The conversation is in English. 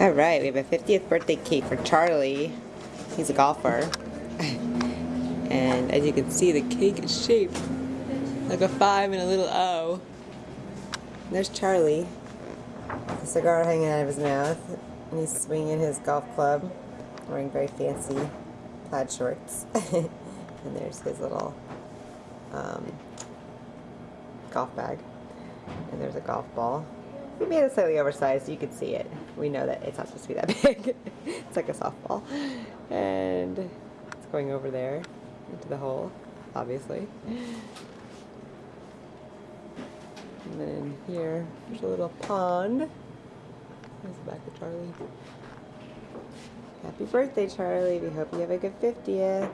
All right, we have a 50th birthday cake for Charlie. He's a golfer. and as you can see, the cake is shaped like a five and a little O. There's Charlie. A cigar hanging out of his mouth. And he's swinging his golf club, wearing very fancy plaid shorts. and there's his little um, golf bag. And there's a golf ball. We made it slightly oversized so you can see it. We know that it's not supposed to be that big. it's like a softball. And it's going over there into the hole, obviously. And then here, there's a little pond. There's the back of Charlie. Happy birthday, Charlie. We hope you have a good 50th.